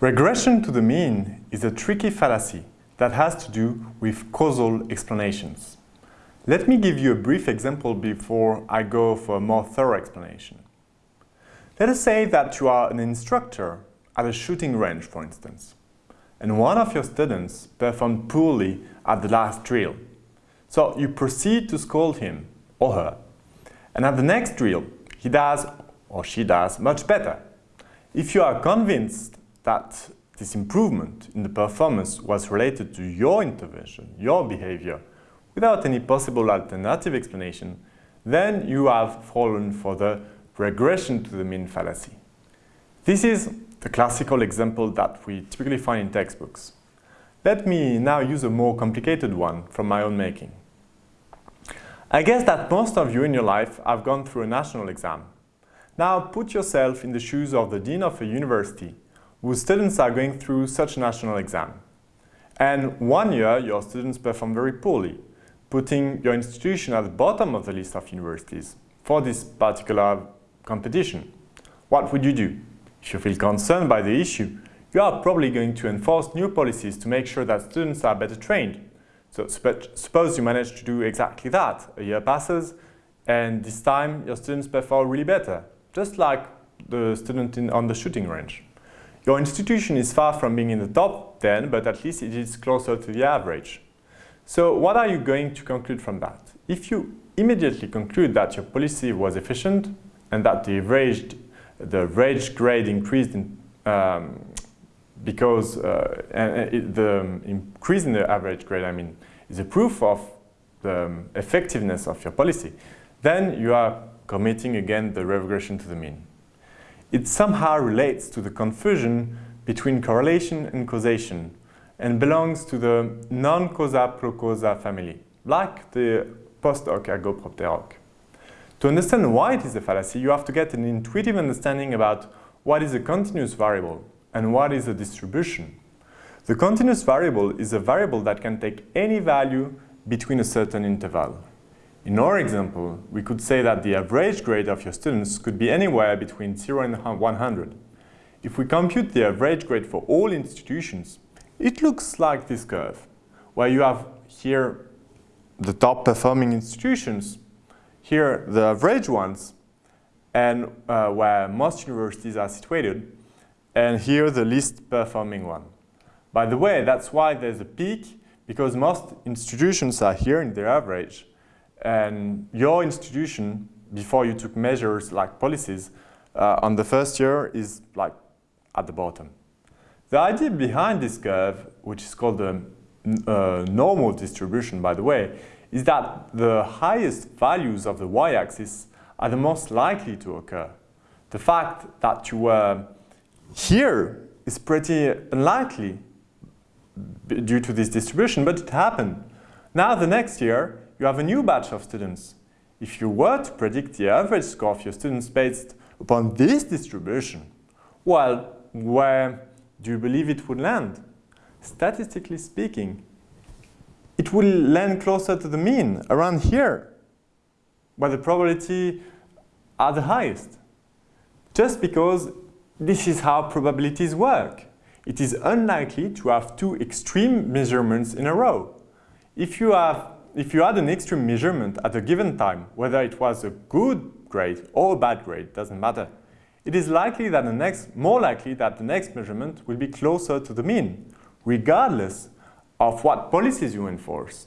Regression to the mean is a tricky fallacy that has to do with causal explanations. Let me give you a brief example before I go for a more thorough explanation. Let us say that you are an instructor at a shooting range, for instance, and one of your students performed poorly at the last drill. So you proceed to scold him or her, and at the next drill, he does or she does much better. If you are convinced that this improvement in the performance was related to your intervention, your behavior, without any possible alternative explanation, then you have fallen for the regression to the mean fallacy. This is the classical example that we typically find in textbooks. Let me now use a more complicated one from my own making. I guess that most of you in your life have gone through a national exam. Now put yourself in the shoes of the dean of a university whose students are going through such a national exam. And one year your students perform very poorly, putting your institution at the bottom of the list of universities for this particular competition. What would you do? If you feel concerned by the issue, you are probably going to enforce new policies to make sure that students are better trained. So suppose you manage to do exactly that. A year passes and this time your students perform really better, just like the student in, on the shooting range. Your institution is far from being in the top 10, but at least it is closer to the average. So what are you going to conclude from that? If you immediately conclude that your policy was efficient and that the average, the average grade increased in, um, because uh, it, the increase in the average grade, I mean, is a proof of the um, effectiveness of your policy, then you are committing again the regression to the mean. It somehow relates to the confusion between correlation and causation and belongs to the non-causa pro causa family, like the post hoc ergo propter hoc. To understand why it is a fallacy, you have to get an intuitive understanding about what is a continuous variable and what is a distribution. The continuous variable is a variable that can take any value between a certain interval. In our example, we could say that the average grade of your students could be anywhere between 0 and 100. If we compute the average grade for all institutions, it looks like this curve, where you have here the top performing institutions, here the average ones, and uh, where most universities are situated, and here the least performing one. By the way, that's why there's a peak, because most institutions are here in their average, and your institution, before you took measures like policies, uh, on the first year is like at the bottom. The idea behind this curve, which is called the uh, normal distribution, by the way, is that the highest values of the y-axis are the most likely to occur. The fact that you were here is pretty unlikely due to this distribution, but it happened. Now the next year, you have a new batch of students. If you were to predict the average score of your students based upon this distribution, well, where do you believe it would land? Statistically speaking, it will land closer to the mean, around here, where the probability are the highest. Just because this is how probabilities work. It is unlikely to have two extreme measurements in a row. If you, have, if you had an extreme measurement at a given time, whether it was a good grade or a bad grade, doesn't matter, it is likely that the next, more likely that the next measurement will be closer to the mean, regardless of what policies you enforce.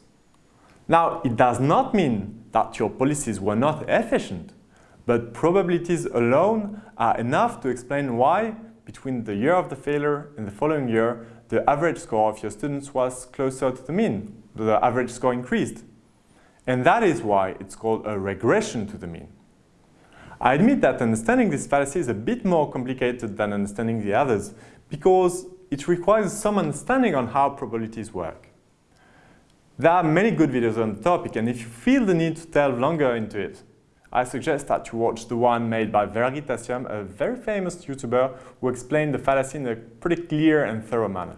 Now, it does not mean that your policies were not efficient, but probabilities alone are enough to explain why, between the year of the failure and the following year, the average score of your students was closer to the mean, the average score increased. And that is why it's called a regression to the mean. I admit that understanding this fallacy is a bit more complicated than understanding the others because it requires some understanding on how probabilities work. There are many good videos on the topic and if you feel the need to delve longer into it, I suggest that you watch the one made by Veritasium, a very famous YouTuber who explained the fallacy in a pretty clear and thorough manner.